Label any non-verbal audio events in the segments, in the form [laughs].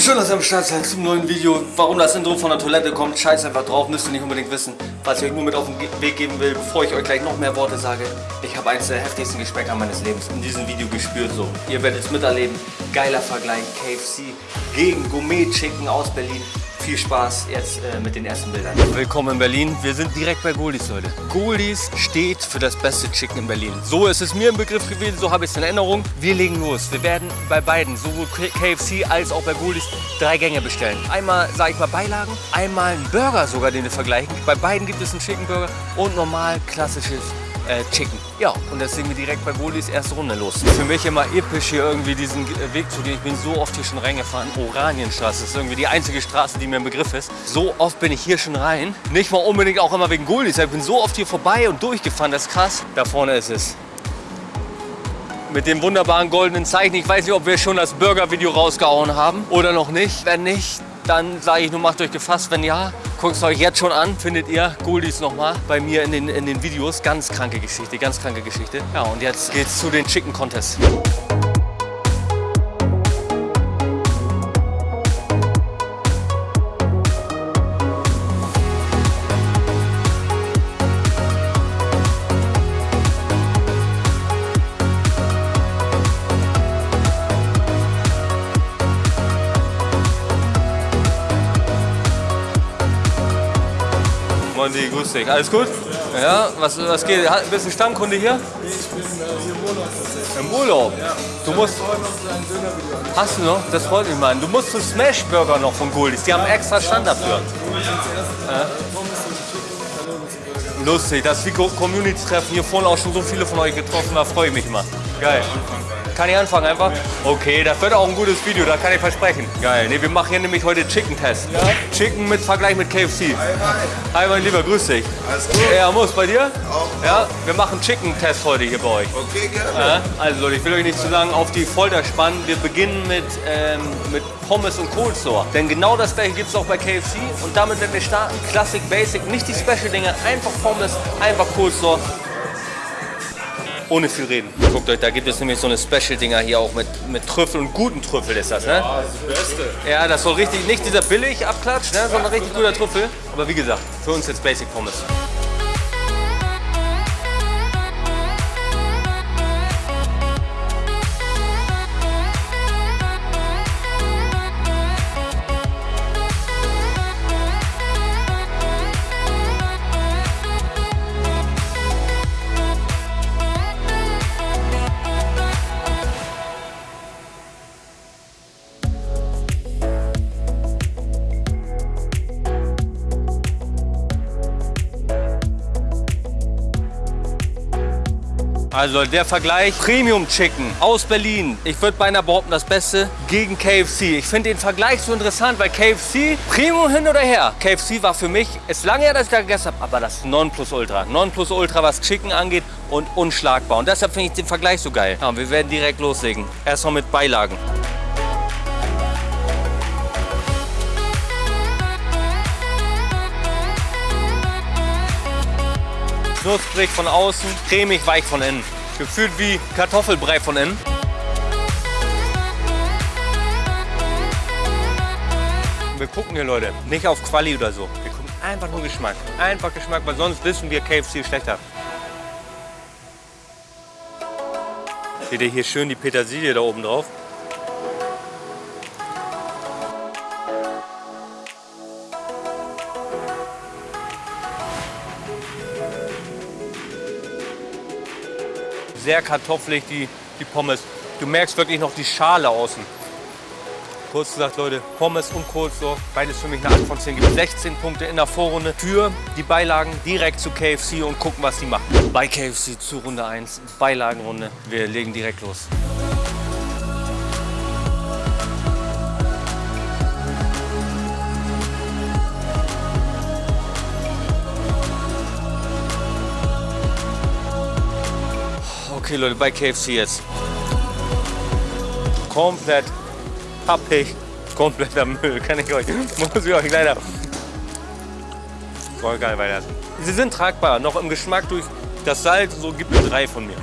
schön, dass ihr am Start seid zum neuen Video. Warum das Intro von der Toilette kommt, scheiß einfach drauf, müsst ihr nicht unbedingt wissen. Was ich euch nur mit auf den Weg geben will, bevor ich euch gleich noch mehr Worte sage. Ich habe eines der heftigsten Geschmäcker meines Lebens in diesem Video gespürt. So, ihr werdet es miterleben. Geiler Vergleich, KFC gegen Gourmet Chicken aus Berlin. Viel Spaß jetzt äh, mit den ersten Bildern. Willkommen in Berlin. Wir sind direkt bei Goldies, Leute. Goldies steht für das beste Chicken in Berlin. So ist es mir im Begriff gewesen, so habe ich es in Erinnerung. Wir legen los. Wir werden bei beiden, sowohl KFC als auch bei Goldies, drei Gänge bestellen. Einmal, sage ich mal, Beilagen, einmal einen Burger sogar, den wir vergleichen. Bei beiden gibt es einen Chicken Burger und normal klassisches äh, Chicken. Ja, und deswegen wir direkt bei Wohlis erste Runde los. Für mich immer episch hier irgendwie diesen Weg zu gehen. Ich bin so oft hier schon reingefahren. Oranienstraße ist irgendwie die einzige Straße, die mir im Begriff ist. So oft bin ich hier schon rein. Nicht mal unbedingt auch immer wegen Goldis. Ich bin so oft hier vorbei und durchgefahren. Das ist krass. Da vorne ist es mit dem wunderbaren goldenen Zeichen. Ich weiß nicht, ob wir schon das Burger-Video rausgehauen haben oder noch nicht. Wenn nicht, dann sage ich nur, macht euch gefasst. Wenn ja, guckt es euch jetzt schon an. Findet ihr Goldies nochmal bei mir in den, in den Videos. Ganz kranke Geschichte, ganz kranke Geschichte. Ja, und jetzt geht's zu den Chicken Contests. Mondi, grüß dich. Alles gut? Ja, was, was geht? Bist du Stammkunde hier? Nee, ich bin hier im Urlaub tatsächlich. Im Urlaub? Ja. Du musst. Hast du noch? Das freut mich, Mann. Du musst zu Smash Burger noch von Goldis. Die haben extra Stand dafür. Lustig, das ist wie Community-Treffen. Hier vorne auch schon so viele von euch getroffen. Da freue ich mich immer. Geil. Kann ich anfangen einfach? Okay, das wird auch ein gutes Video, da kann ich versprechen. Geil. Ne, wir machen hier nämlich heute Chicken-Test. Ja. Chicken mit Vergleich mit KFC. Hi, mein Lieber, grüß dich. Alles gut? Ja, muss bei dir? Auch. Ja, wir machen Chicken-Test heute hier bei euch. Okay, gerne. Ja, also Leute, ich will euch nicht zu lange auf die Folter spannen. Wir beginnen mit, ähm, mit Pommes und Coleslaw. Denn genau das gleiche gibt es auch bei KFC. Und damit werden wir starten. Classic, Basic, nicht die Special-Dinge. Einfach Pommes, einfach Coleslaw. Ohne viel reden. Guckt euch, da gibt es nämlich so eine Special-Dinger hier auch mit, mit Trüffel und guten Trüffel ist das, ne? Ah, das ist das Beste. Ja, das soll richtig, nicht dieser billig Abklatsch, ne, sondern richtig guter Trüffel. Aber wie gesagt, für uns jetzt Basic Pommes. Also der Vergleich Premium Chicken aus Berlin. Ich würde beinahe behaupten, das Beste gegen KFC. Ich finde den Vergleich so interessant, weil KFC, Premium hin oder her. KFC war für mich, ist lange her, dass ich da gegessen habe, aber das Nonplusultra. Nonplusultra, was Chicken angeht und unschlagbar. Und deshalb finde ich den Vergleich so geil. Ja, wir werden direkt loslegen. Erstmal mit Beilagen. Knusprig von außen, cremig weich von innen. Gefühlt wie Kartoffelbrei von innen. Wir gucken hier, Leute, nicht auf Quali oder so. Wir gucken einfach nur Geschmack. Einfach Geschmack, weil sonst wissen wir KFC schlechter. Seht ihr hier schön die Petersilie da oben drauf? Sehr kartoffelig, die, die Pommes. Du merkst wirklich noch die Schale außen. Kurz gesagt, Leute, Pommes und Coleslaw, beides für mich eine 8 von 10. Gibt 16 Punkte in der Vorrunde für die Beilagen direkt zu KFC und gucken, was die machen. Bei KFC zu Runde 1, Beilagenrunde. Wir legen direkt los. Okay, Leute, bei KFC jetzt. Komplett pappig, kompletter Müll, kann ich euch, muss ich euch leider voll geil weiterlassen. Sie sind tragbar, noch im Geschmack durch das Salz, so gibt es drei von mir.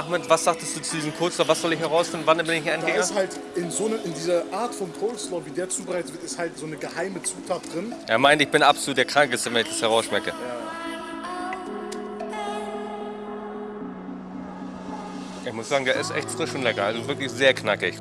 Ahmed, was sagtest du zu diesem Coleslaw? Was soll ich herausfinden? Wann bin ich ein Da Endgänger? ist halt in so eine, in dieser Art von Coleslaw, wie der zubereitet wird, ist halt so eine geheime Zutat drin. Er meint, ich bin absolut der Krankeste, wenn ich das herausschmecke. Ich muss sagen, der ist echt frisch und lecker. Also wirklich sehr knackig.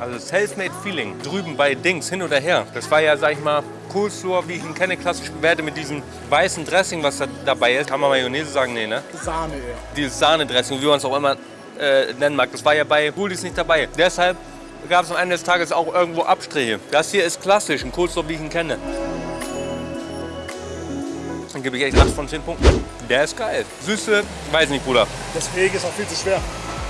Also Selfmade Feeling drüben bei Dings hin oder her. Das war ja, sag ich mal, Coleslaw, wie ich ihn kenne, klassisch bewertet mit diesem weißen Dressing, was da dabei ist. Kann man Mayonnaise sagen? Nee, ne? Sahne eher. Dieses Sahnedressing, wie man es auch immer äh, nennen mag. Das war ja bei Goodies nicht dabei. Deshalb gab es am Ende des Tages auch irgendwo Abstriche. Das hier ist klassisch, ein Coleslaw, wie ich ihn kenne. Dann gebe ich echt 8 von 10 Punkten. Der ist geil. Süße, weiß nicht, Bruder. Deswegen ist auch viel zu schwer.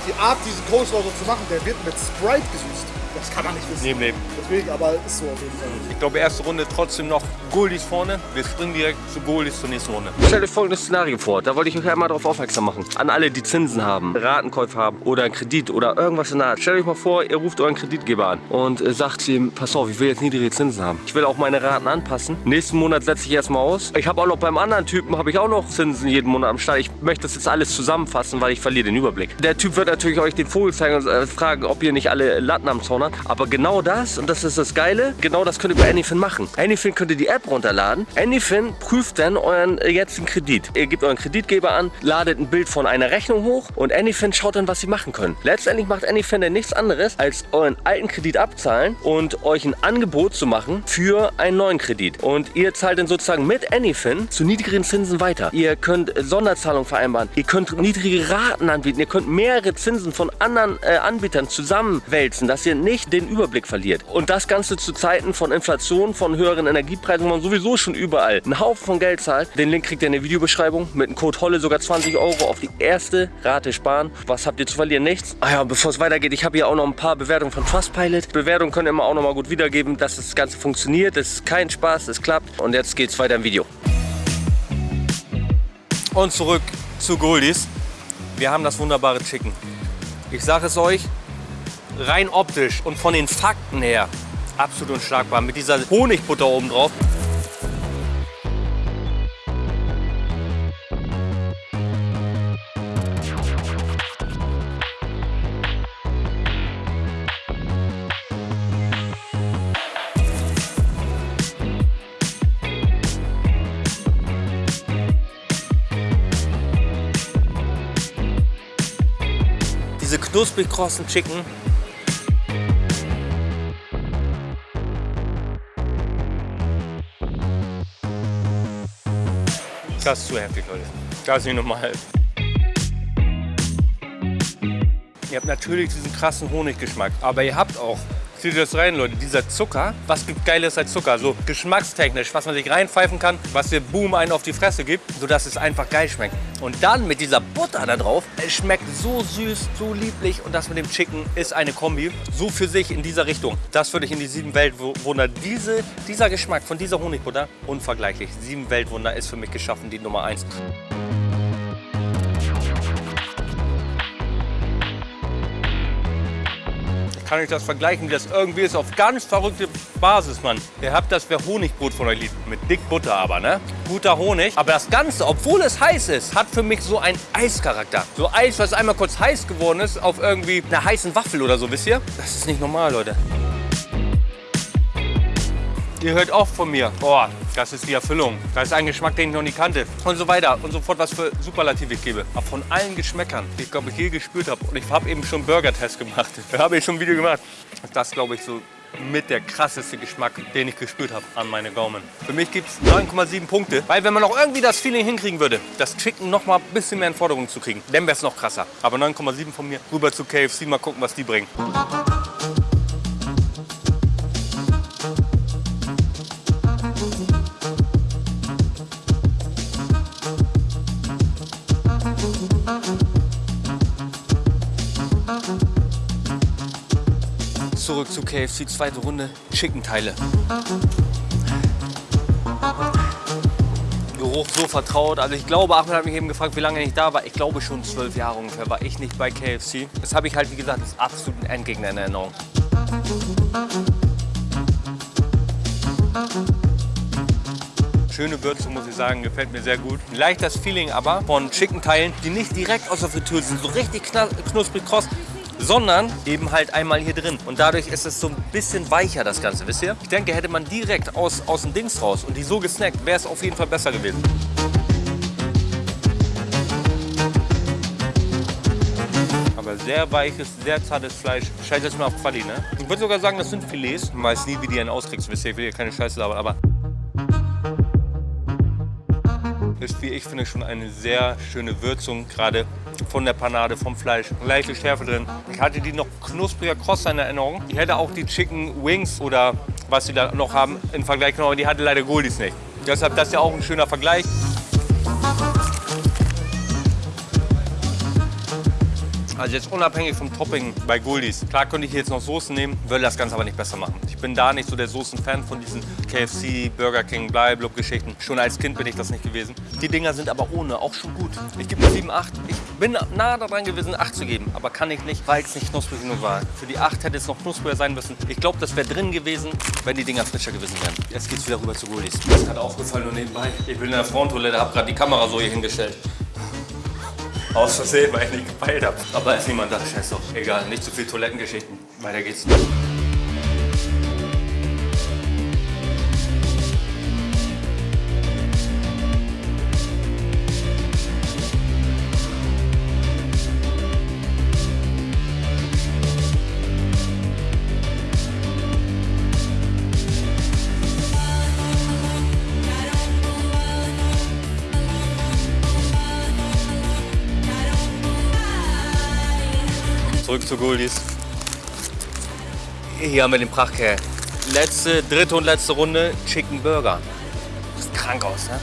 Die Art, diesen Coleslaw so zu machen, der wird mit Sprite gesüßt. Das kann man nicht wissen. Neben Leben. Deswegen, aber ist so auf jeden Fall. Ich glaube, erste Runde trotzdem noch Goldies vorne. Wir springen direkt zu Goldies zur nächsten Runde. Stellt euch folgendes Szenario vor. Da wollte ich euch einmal darauf aufmerksam machen. An alle, die Zinsen haben, Ratenkäufe haben oder einen Kredit oder irgendwas in der Art. Stellt euch mal vor, ihr ruft euren Kreditgeber an und äh, sagt ihm, pass auf, ich will jetzt niedrige Zinsen haben. Ich will auch meine Raten anpassen. Nächsten Monat setze ich erstmal aus. Ich habe auch noch beim anderen Typen, habe ich auch noch Zinsen jeden Monat am Start. Ich möchte das jetzt alles zusammenfassen, weil ich verliere den Überblick. Der Typ wird natürlich euch den Vogel zeigen und äh, fragen, ob ihr nicht alle Latten am Zaun habt. Aber genau das, und das ist das Geile, genau das könnt ihr bei Anyfin machen. Anyfin könnt ihr die App runterladen. Anyfin prüft dann euren äh, jetzigen Kredit. Ihr gebt euren Kreditgeber an, ladet ein Bild von einer Rechnung hoch und Anyfin schaut dann, was sie machen können. Letztendlich macht Anyfin dann nichts anderes, als euren alten Kredit abzahlen und euch ein Angebot zu machen für einen neuen Kredit. Und ihr zahlt dann sozusagen mit Anyfin zu niedrigeren Zinsen weiter. Ihr könnt äh, Sonderzahlungen vereinbaren. Ihr könnt niedrige Raten anbieten. Ihr könnt mehrere Zinsen von anderen äh, Anbietern zusammenwälzen, dass ihr nicht den Überblick verliert. Und das Ganze zu Zeiten von Inflation, von höheren Energiepreisen, wo man sowieso schon überall einen Haufen von Geld zahlt. Den Link kriegt ihr in der Videobeschreibung. Mit dem Code HOLLE sogar 20 Euro auf die erste Rate sparen. Was habt ihr zu verlieren? Nichts. Ah ja, bevor es weitergeht, ich habe hier auch noch ein paar Bewertungen von Trustpilot. Bewertungen könnt ihr immer auch noch mal gut wiedergeben, dass das Ganze funktioniert. Das ist kein Spaß, es klappt. Und jetzt geht's weiter im Video. Und zurück zu Goldies. Wir haben das wunderbare Chicken. Ich sage es euch, rein optisch und von den Fakten her absolut unschlagbar. Mit dieser Honigbutter oben drauf. Diese knusprig krossen Chicken Das ist zu heftig, Leute. Das ist nicht normal. Ihr habt natürlich diesen krassen Honiggeschmack, aber ihr habt auch, zieht das rein, Leute, dieser Zucker, was gibt Geiles als Zucker? So geschmackstechnisch, was man sich reinpfeifen kann, was dir Boom einen auf die Fresse gibt, sodass es einfach geil schmeckt. Und dann mit dieser Butter da drauf, es schmeckt so süß, so lieblich und das mit dem Chicken ist eine Kombi, so für sich in dieser Richtung. Das würde ich in die sieben Weltwunder, diese, dieser Geschmack von dieser Honigbutter, unvergleichlich. Sieben Weltwunder ist für mich geschaffen, die Nummer eins. Kann ich das vergleichen, wie das irgendwie ist, auf ganz verrückte Basis, Mann. Ihr habt das, wer Honigbrot von euch liebt, mit dick Butter aber, ne? Guter Honig. Aber das Ganze, obwohl es heiß ist, hat für mich so einen Eischarakter. So Eis, was einmal kurz heiß geworden ist, auf irgendwie einer heißen Waffel oder so, wisst ihr? Das ist nicht normal, Leute. Ihr hört auch von mir, boah, das ist die Erfüllung. Das ist ein Geschmack, den ich noch nie kannte. Und so weiter und so fort, was für Superlative ich gebe. Aber von allen Geschmäckern, die ich glaube ich je gespürt habe. Und ich habe eben schon Burger-Test gemacht. [laughs] Da habe ich schon ein Video gemacht. Das glaube ich so mit der krasseste Geschmack, den ich gespürt habe an meine Gaumen. Für mich gibt es 9,7 Punkte, weil wenn man noch irgendwie das Feeling hinkriegen würde, das Chicken noch mal ein bisschen mehr in Forderung zu kriegen, dann wäre es noch krasser. Aber 9,7 von mir, rüber zu KFC, mal gucken, was die bringen. KFC, zweite Runde, Chicken-Teile. Geruch so vertraut. Also ich glaube, Ahmed hat mich eben gefragt, wie lange ich da war. Ich glaube schon zwölf Jahre ungefähr war ich nicht bei KFC. Das habe ich halt, wie gesagt, als absoluten Endgegner in Erinnerung. Schöne Würze, muss ich sagen, gefällt mir sehr gut. Leicht das Feeling aber von Chicken-Teilen, die nicht direkt aus der Fritteuse sind, so richtig knusprig kross, sondern eben halt einmal hier drin. Und dadurch ist es so ein bisschen weicher, das Ganze, wisst ihr? Ich denke, hätte man direkt aus, aus dem Dings raus und die so gesnackt, wäre es auf jeden Fall besser gewesen. Aber sehr weiches, sehr zartes Fleisch. Scheiße jetzt mal auf Quali, ne? Ich würde sogar sagen, das sind Filets. Ich weiß nie, wie die einen auskriegst, wisst ihr? Ich will hier keine Scheiße labern, aber ist, wie ich finde, schon eine sehr schöne Würzung, gerade von der Panade, vom Fleisch. Leichte Schärfe drin. Ich hatte die noch knuspriger kross in Erinnerung. Ich hätte auch die Chicken Wings oder was sie da noch haben im Vergleich genommen, aber die hatte leider Goldies nicht. Deshalb das ist ja auch ein schöner Vergleich. Also jetzt unabhängig vom Topping bei Goldies. Klar könnte ich hier jetzt noch Soßen nehmen, würde das Ganze aber nicht besser machen. Ich bin da nicht so der Soßen-Fan von diesen KFC, Burger King, Bleiblub-Geschichten. Schon als Kind bin ich das nicht gewesen. Die Dinger sind aber ohne auch schon gut. Ich gebe 7, 8. Ich bin nah daran gewesen, 8 zu geben, aber kann ich nicht, weil es nicht knusprig genug war. Für die 8 hätte es noch knuspriger sein müssen. Ich glaube, das wäre drin gewesen, wenn die Dinger frischer gewesen wären. Jetzt geht's wieder rüber zu Goldies. Das hat aufgefallen nur nebenbei. Ich bin in der Frauentoilette, habe gerade die Kamera so hier hingestellt. Aus Versehen, weil ich nicht gepeilt habe. Aber ist niemand da, scheiß doch. Egal, nicht zu viel Toilettengeschichten. Weiter geht's. Zurück zu Goldies. Hier haben wir den Prachtkerl. Letzte, dritte und letzte Runde Chicken Burger. Sieht krank aus, ne?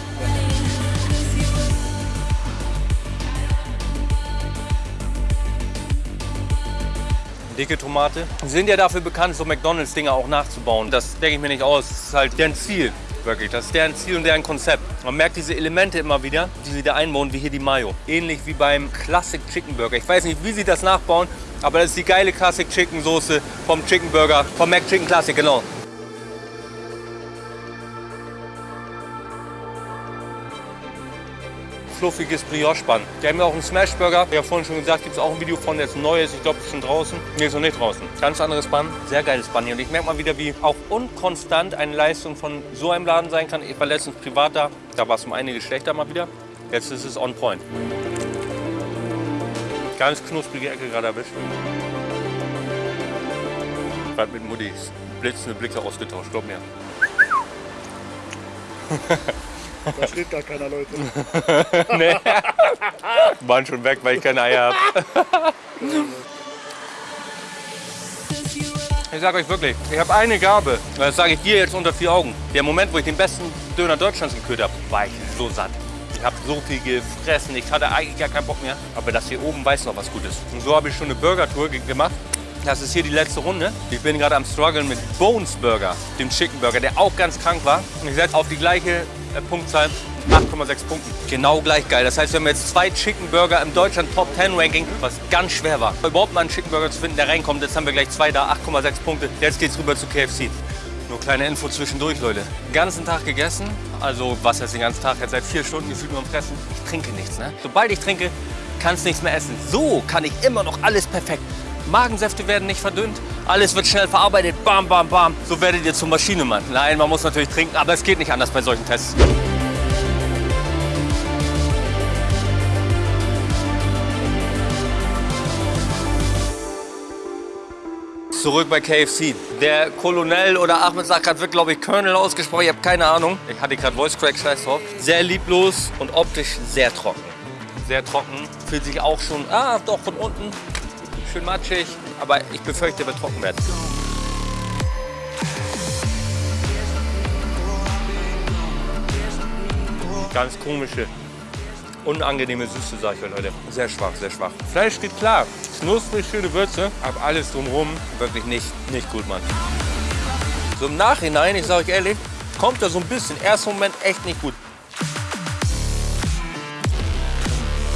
Dicke Tomate. Sind ja dafür bekannt, so McDonalds-Dinger auch nachzubauen. Das denke ich mir nicht aus. Das ist halt deren Ziel. Wirklich, das ist deren Ziel und deren Konzept. Man merkt diese Elemente immer wieder, die sie da einbauen, wie hier die Mayo. Ähnlich wie beim Classic Chicken Burger. Ich weiß nicht, wie sie das nachbauen, aber das ist die geile Classic Chicken Soße vom Chicken Burger, vom Mac Chicken Classic, genau. Fluffiges Brioche-Bun. Die haben ja auch einen Smash-Burger. Ich habe vorhin schon gesagt, gibt es auch ein Video von, der ist neu ist. Ich glaube, ist schon draußen. Nee, ist noch nicht draußen. Ganz anderes Bun. Sehr geiles Bun hier. Und ich merke mal wieder, wie auch unkonstant eine Leistung von so einem Laden sein kann. Ich war letztens privat da. Da war es um einige schlechter mal wieder. Jetzt ist es on point. Ganz knusprige Ecke gerade erwischt. Gerade mit Mutti blitzende Blicke ausgetauscht, glaub mir. [laughs] Da steht gar keiner, Leute. [laughs] nee. Waren schon weg, weil ich keine Eier habe. Ich sage euch wirklich, ich habe eine Gabe. Das sage ich dir jetzt unter vier Augen. Der Moment, wo ich den besten Döner Deutschlands gekürt habe, war ich so satt. Ich habe so viel gefressen, ich hatte eigentlich gar keinen Bock mehr. Aber das hier oben weiß noch was Gutes. Und so habe ich schon eine Burger-Tour gemacht. Das ist hier die letzte Runde. Ich bin gerade am struggeln mit Bones Burger, dem Chicken Burger, der auch ganz krank war. Und ich setze auf die gleiche äh, Punktzahl 8,6 Punkten. Genau gleich geil. Das heißt, wir haben jetzt zwei Chicken Burger im Deutschland Top 10 Ranking, was ganz schwer war. Überhaupt mal einen Chicken Burger zu finden, der reinkommt. Jetzt haben wir gleich zwei da, 8,6 Punkte. Jetzt geht's rüber zu KFC. Nur kleine Info zwischendurch, Leute. Den ganzen Tag gegessen, also was jetzt den ganzen Tag, jetzt seit vier Stunden gefühlt nur am Fressen. Ich trinke nichts, ne? Sobald ich trinke, kannst nichts mehr essen. So kann ich immer noch alles perfekt. Magensäfte werden nicht verdünnt, alles wird schnell verarbeitet, bam, bam, bam. So werdet ihr zum Maschinemann. Nein, man muss natürlich trinken, aber es geht nicht anders bei solchen Tests. Zurück bei KFC. Der Colonel oder Ahmed sagt gerade, wird glaube ich Colonel ausgesprochen, ich habe keine Ahnung. Ich hatte gerade Voice Crack, scheiß drauf. Sehr lieblos und optisch sehr trocken. Sehr trocken, fühlt sich auch schon, ah doch, von unten schön matschig, aber ich befürchte, er wird trocken werden. Ganz komische, unangenehme Süße, sag ich euch, Leute. Sehr schwach, sehr schwach. Fleisch geht klar, knusprig, schöne Würze, aber alles drumherum wirklich nicht, nicht gut, Mann. So im Nachhinein, ich sage euch ehrlich, kommt er so ein bisschen, erster Moment echt nicht gut.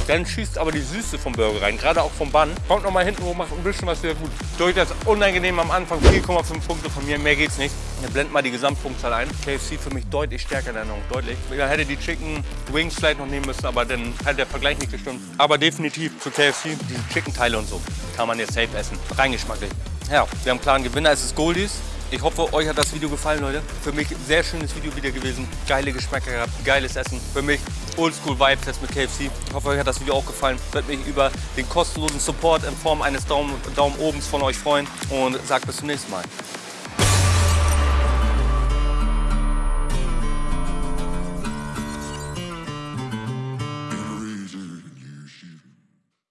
Dann schießt aber die Süße vom Burger rein, gerade auch vom Bun. Kommt noch mal hinten hoch, macht ein bisschen was wieder gut. Durch das unangenehm am Anfang 4,5 Punkte von mir, mehr geht's nicht. Ihr blendet mal die Gesamtpunktzahl ein. KFC für mich deutlich stärker in Erinnerung, deutlich. Man hätte die Chicken Wings vielleicht noch nehmen müssen, aber dann hätte der Vergleich nicht gestimmt. Aber definitiv für KFC, diese Chicken-Teile und so, kann man jetzt safe essen. Rein geschmacklich. Ja, wir haben einen klaren Gewinner, es ist Goldies. Ich hoffe, euch hat das Video gefallen, Leute. Für mich sehr schönes Video wieder gewesen. Geile Geschmäcker gehabt, geiles Essen. Für mich Oldschool Vibes jetzt mit KFC. Ich hoffe, euch hat das Video auch gefallen. Ich würde mich über den kostenlosen Support in Form eines Daumen, Daumen obens von euch freuen und sagt bis zum nächsten Mal.